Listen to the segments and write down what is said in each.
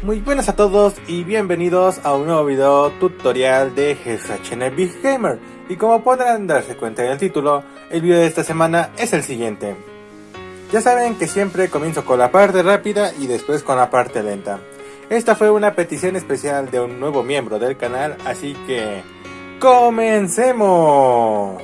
Muy buenas a todos y bienvenidos a un nuevo video tutorial de GSHN Gamer y como podrán darse cuenta en el título, el video de esta semana es el siguiente. Ya saben que siempre comienzo con la parte rápida y después con la parte lenta. Esta fue una petición especial de un nuevo miembro del canal, así que... ¡Comencemos!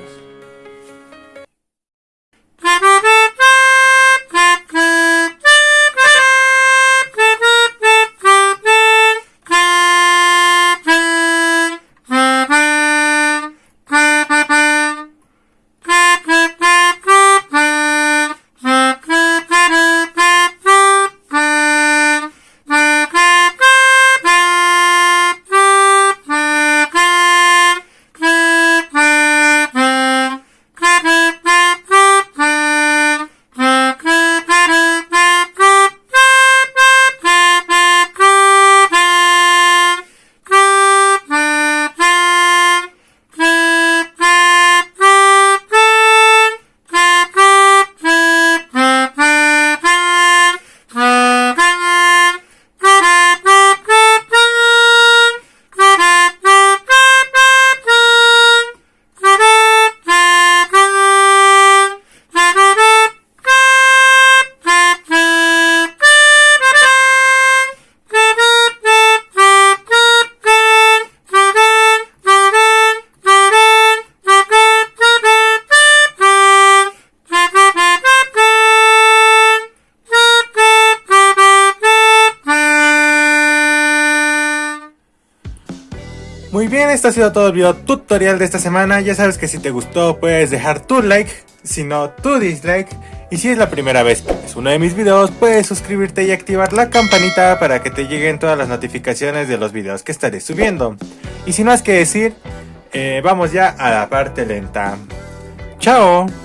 Muy bien, esto ha sido todo el video tutorial de esta semana. Ya sabes que si te gustó puedes dejar tu like, si no tu dislike. Y si es la primera vez que ves uno de mis videos, puedes suscribirte y activar la campanita para que te lleguen todas las notificaciones de los videos que estaré subiendo. Y sin más que decir, eh, vamos ya a la parte lenta. ¡Chao!